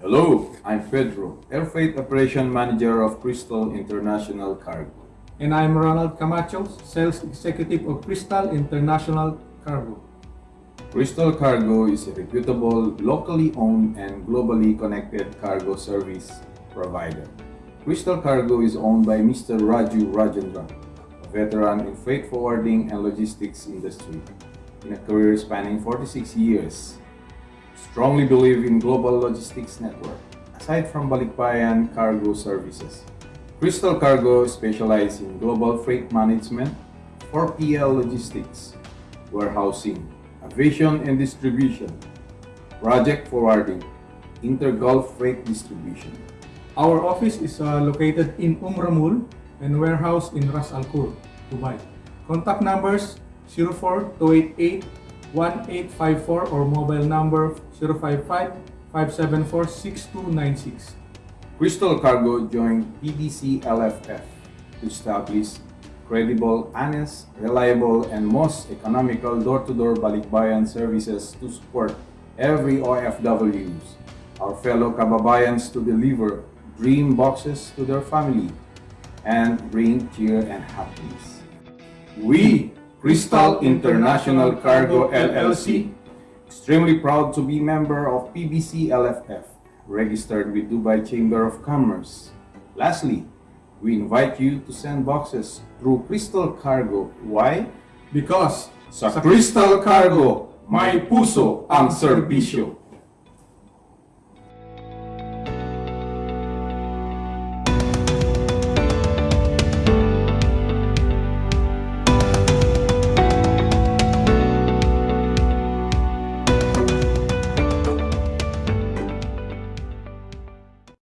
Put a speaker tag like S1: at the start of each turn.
S1: Hello, I'm Pedro, Air Freight Operation Manager of Crystal International Cargo.
S2: And I'm Ronald Camacho, Sales Executive of Crystal International Cargo.
S1: Crystal Cargo is a reputable, locally owned and globally connected cargo service provider. Crystal Cargo is owned by Mr. Raju Rajendran, a veteran in freight forwarding and logistics industry, in a career spanning 46 years. Strongly believe in global logistics network, aside from Balikbayan Cargo Services. Crystal Cargo specializes in global freight management, 4PL logistics, warehousing, aviation and distribution, project forwarding, intergulf freight distribution.
S2: Our office is uh, located in Umramul and warehouse in Ras Al Khor, Dubai. Contact numbers 04 1854 or mobile number 055 574 6296.
S1: Crystal Cargo joined PBC LFF to establish credible, honest, reliable, and most economical door-to-door balikbayan services to support every OFWs, our fellow kababayans to deliver dream boxes to their family and bring cheer and happiness. We, Crystal International Cargo LLC, extremely proud to be member of PBC LFF, registered with Dubai Chamber of Commerce. Lastly, we invite you to send boxes through Crystal Cargo. Why?
S2: Because
S1: Sa Crystal Cargo, may puso ang serbisyo.